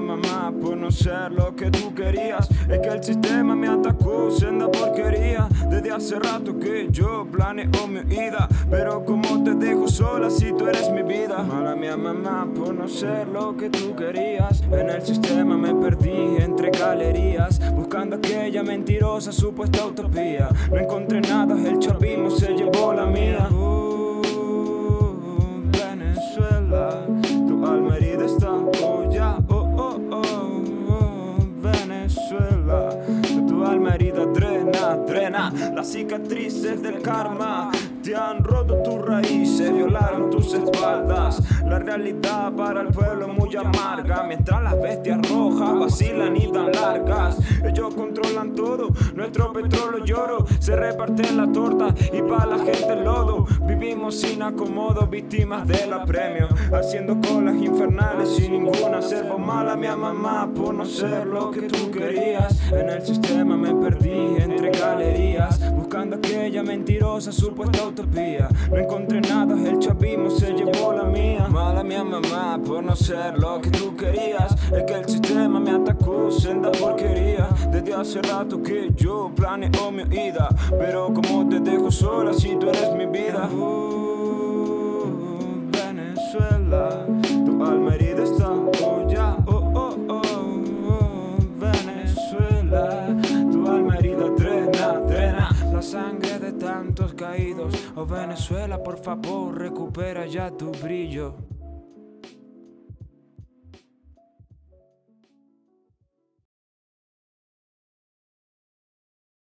no ser lo que tú querías. Es que el sistema me atacó, senda porquería. Desde hace rato que yo planeo mi ida. Pero como te dejo sola si tú eres mi vida. Mala mía mamá por no ser lo que tú querías. En el sistema me perdí entre galerías. Buscando aquella mentirosa supuesta utopía. No encontré nada, el chavismo se llevó las cicatrices del karma. Te han roto tus raíces, violaron tus espaldas. La realidad para el pueblo es muy amarga. Mientras las bestias rojas vacilan y dan largas. Ellos controlan todo, nuestro petróleo lloro. Se reparten la torta y para la gente el lodo. Vivimos sin acomodo, víctimas del apremio. Haciendo colas infernales sin ninguna servo mala. Mi mamá por no ser lo que tú querías. En el sistema me perdí aquella mentirosa supuesta utopía. No encontré nada, el chavismo se llevó la mía. Mala mía mamá por no ser lo que tú querías. Es que el sistema me atacó, senda porquería. Desde hace rato que yo planeo mi ida. Pero como te dejo sola si tú eres mi vida. Uh, Oh Venezuela, por favor, recupera ya tu brillo.